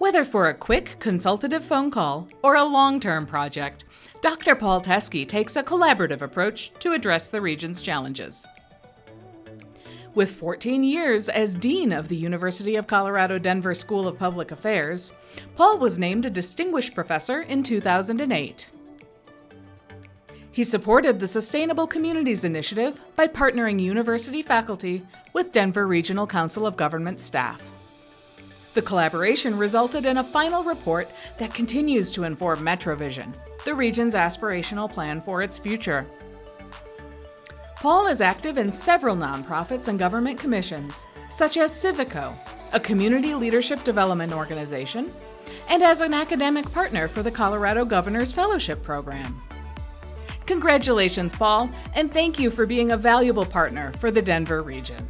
Whether for a quick consultative phone call or a long-term project, Dr. Paul Teske takes a collaborative approach to address the region's challenges. With 14 years as Dean of the University of Colorado Denver School of Public Affairs, Paul was named a Distinguished Professor in 2008. He supported the Sustainable Communities Initiative by partnering university faculty with Denver Regional Council of Government staff. The collaboration resulted in a final report that continues to inform MetroVision, the region's aspirational plan for its future. Paul is active in several nonprofits and government commissions, such as Civico, a community leadership development organization, and as an academic partner for the Colorado Governor's Fellowship Program. Congratulations, Paul, and thank you for being a valuable partner for the Denver region.